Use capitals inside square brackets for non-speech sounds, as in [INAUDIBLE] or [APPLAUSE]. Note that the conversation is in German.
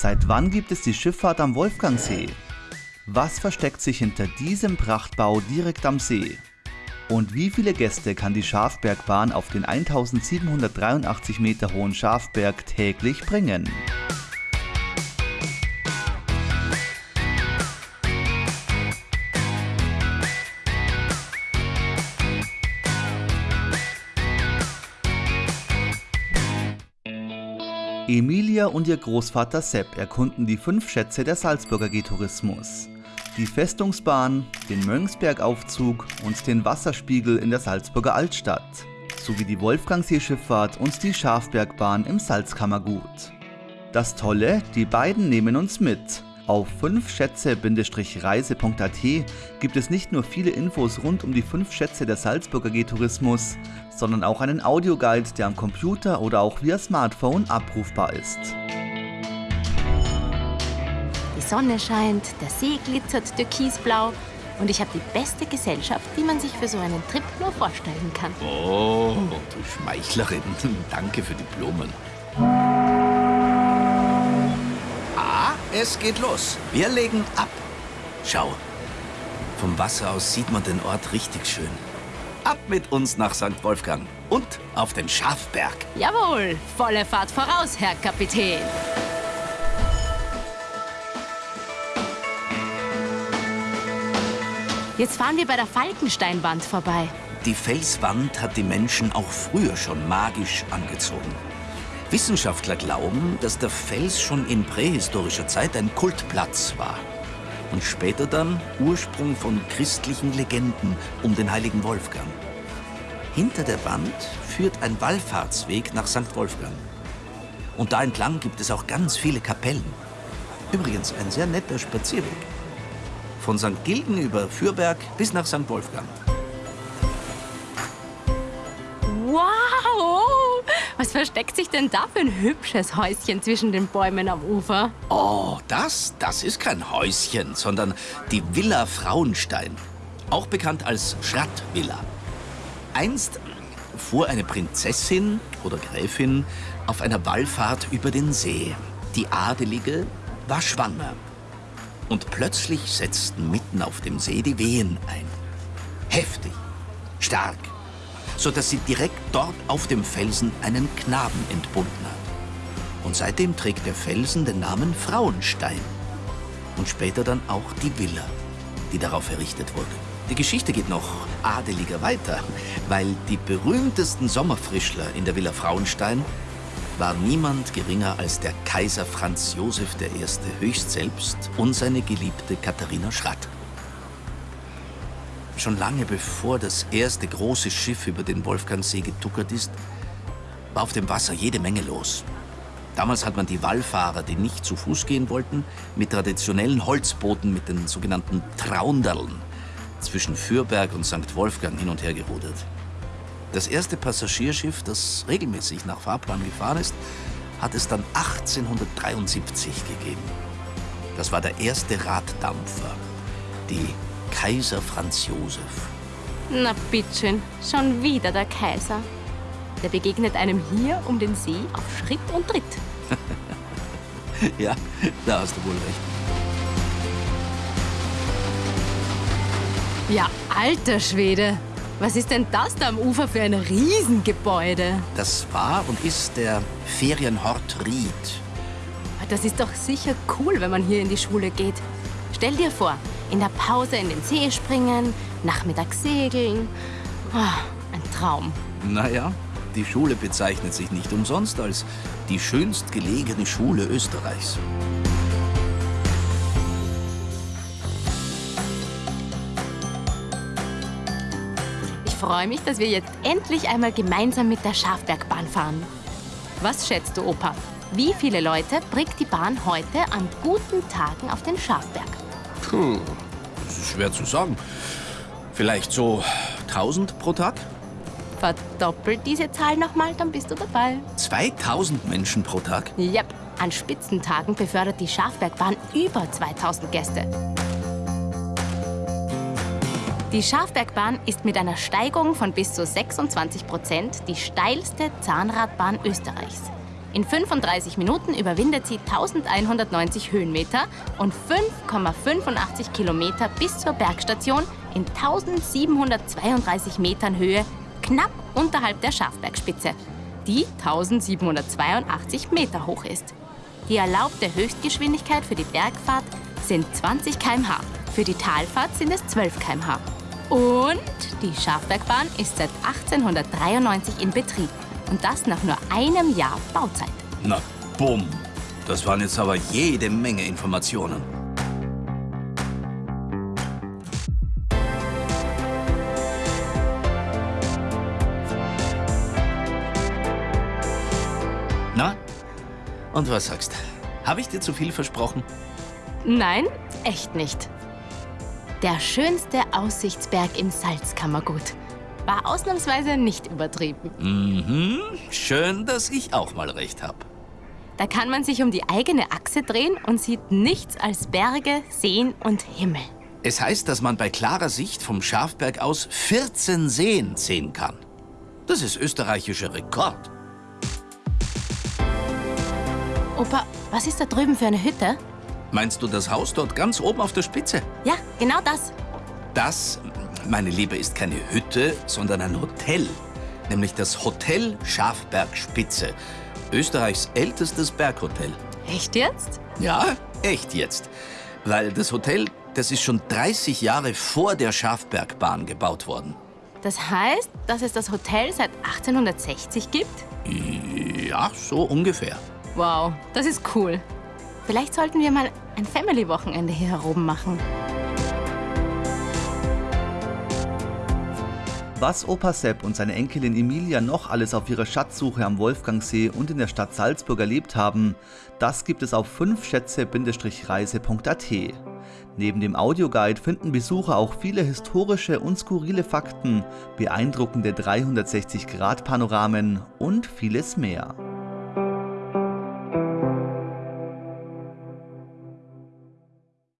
Seit wann gibt es die Schifffahrt am Wolfgangsee? Was versteckt sich hinter diesem Prachtbau direkt am See? Und wie viele Gäste kann die Schafbergbahn auf den 1783 Meter hohen Schafberg täglich bringen? Emilia und ihr Großvater Sepp erkunden die fünf Schätze der Salzburger G-Tourismus. Die Festungsbahn, den Mönchsbergaufzug und den Wasserspiegel in der Salzburger Altstadt, sowie die Wolfgangseeschifffahrt und die Schafbergbahn im Salzkammergut. Das Tolle, die beiden nehmen uns mit auf 5schätze-reise.at gibt es nicht nur viele Infos rund um die 5 Schätze der Salzburger G-Tourismus, sondern auch einen Audioguide, der am Computer oder auch via Smartphone abrufbar ist. Die Sonne scheint, der See glitzert türkisblau und ich habe die beste Gesellschaft, die man sich für so einen Trip nur vorstellen kann. Oh, du Schmeichlerin, [LAUGHS] danke für die Blumen. Es geht los. Wir legen ab. Schau, vom Wasser aus sieht man den Ort richtig schön. Ab mit uns nach St. Wolfgang und auf den Schafberg. Jawohl, volle Fahrt voraus, Herr Kapitän. Jetzt fahren wir bei der Falkensteinwand vorbei. Die Felswand hat die Menschen auch früher schon magisch angezogen. Wissenschaftler glauben, dass der Fels schon in prähistorischer Zeit ein Kultplatz war und später dann Ursprung von christlichen Legenden um den heiligen Wolfgang. Hinter der Wand führt ein Wallfahrtsweg nach St. Wolfgang. Und da entlang gibt es auch ganz viele Kapellen. Übrigens ein sehr netter Spazierweg. Von St. Gilgen über Fürberg bis nach St. Wolfgang. Wow! Was versteckt sich denn da für ein hübsches Häuschen zwischen den Bäumen am Ufer? Oh, das, das ist kein Häuschen, sondern die Villa Frauenstein. Auch bekannt als Schrattvilla. Einst fuhr eine Prinzessin oder Gräfin auf einer Wallfahrt über den See. Die Adelige war schwanger. Und plötzlich setzten mitten auf dem See die Wehen ein. Heftig, stark, sodass sie direkt dort auf dem Felsen einen Knaben entbunden hat. Und seitdem trägt der Felsen den Namen Frauenstein. Und später dann auch die Villa, die darauf errichtet wurde. Die Geschichte geht noch adeliger weiter, weil die berühmtesten Sommerfrischler in der Villa Frauenstein war niemand geringer als der Kaiser Franz Josef I. höchst selbst und seine geliebte Katharina Schratt. Schon lange bevor das erste große Schiff über den Wolfgangsee getuckert ist, war auf dem Wasser jede Menge los. Damals hat man die Wallfahrer, die nicht zu Fuß gehen wollten, mit traditionellen Holzbooten mit den sogenannten Traunderln zwischen Fürberg und St. Wolfgang hin und her gerudert. Das erste Passagierschiff, das regelmäßig nach Fahrplan gefahren ist, hat es dann 1873 gegeben. Das war der erste Raddampfer, die Kaiser Franz Josef. Na bitteschön, schon wieder der Kaiser. Der begegnet einem hier um den See auf Schritt und Tritt. [LAUGHS] ja, da hast du wohl recht. Ja, alter Schwede. Was ist denn das da am Ufer für ein Riesengebäude? Das war und ist der Ferienhort Ried. Das ist doch sicher cool, wenn man hier in die Schule geht. Stell dir vor, in der Pause in den See springen, nachmittags segeln. Oh, ein Traum. Naja, die Schule bezeichnet sich nicht umsonst als die schönst gelegene Schule Österreichs. Ich freue mich, dass wir jetzt endlich einmal gemeinsam mit der Schafbergbahn fahren. Was schätzt du, Opa? Wie viele Leute bringt die Bahn heute an guten Tagen auf den Schafberg? Puh, das ist schwer zu sagen. Vielleicht so 1000 pro Tag? Verdoppelt diese Zahl nochmal, dann bist du dabei. 2000 Menschen pro Tag? Yep. An Spitzentagen befördert die Schafbergbahn über 2000 Gäste. Die Schafbergbahn ist mit einer Steigung von bis zu 26 Prozent die steilste Zahnradbahn Österreichs. In 35 Minuten überwindet sie 1190 Höhenmeter und 5,85 Kilometer bis zur Bergstation in 1732 Metern Höhe, knapp unterhalb der Schafbergspitze, die 1782 Meter hoch ist. Die erlaubte Höchstgeschwindigkeit für die Bergfahrt sind 20 km/h, für die Talfahrt sind es 12 km/h. Und die Schafbergbahn ist seit 1893 in Betrieb. Und das nach nur einem Jahr Bauzeit. Na, bumm. Das waren jetzt aber jede Menge Informationen. Na? Und was sagst? Habe ich dir zu viel versprochen? Nein, echt nicht. Der schönste Aussichtsberg im Salzkammergut. War ausnahmsweise nicht übertrieben. Mhm. Schön, dass ich auch mal recht habe. Da kann man sich um die eigene Achse drehen und sieht nichts als Berge, Seen und Himmel. Es heißt, dass man bei klarer Sicht vom Schafberg aus 14 Seen sehen kann. Das ist österreichischer Rekord. Opa, was ist da drüben für eine Hütte? Meinst du das Haus dort ganz oben auf der Spitze? Ja, genau das. Das, meine Liebe, ist keine Hütte, sondern ein Hotel. Nämlich das Hotel Schafbergspitze. Österreichs ältestes Berghotel. Echt jetzt? Ja, echt jetzt. Weil das Hotel, das ist schon 30 Jahre vor der Schafbergbahn gebaut worden. Das heißt, dass es das Hotel seit 1860 gibt? Ja, so ungefähr. Wow, das ist cool. Vielleicht sollten wir mal ein Family-Wochenende hier heroben machen. Was Opa Sepp und seine Enkelin Emilia noch alles auf ihrer Schatzsuche am Wolfgangsee und in der Stadt Salzburg erlebt haben, das gibt es auf 5schätze-reise.at. Neben dem Audioguide finden Besucher auch viele historische und skurrile Fakten, beeindruckende 360-Grad-Panoramen und vieles mehr.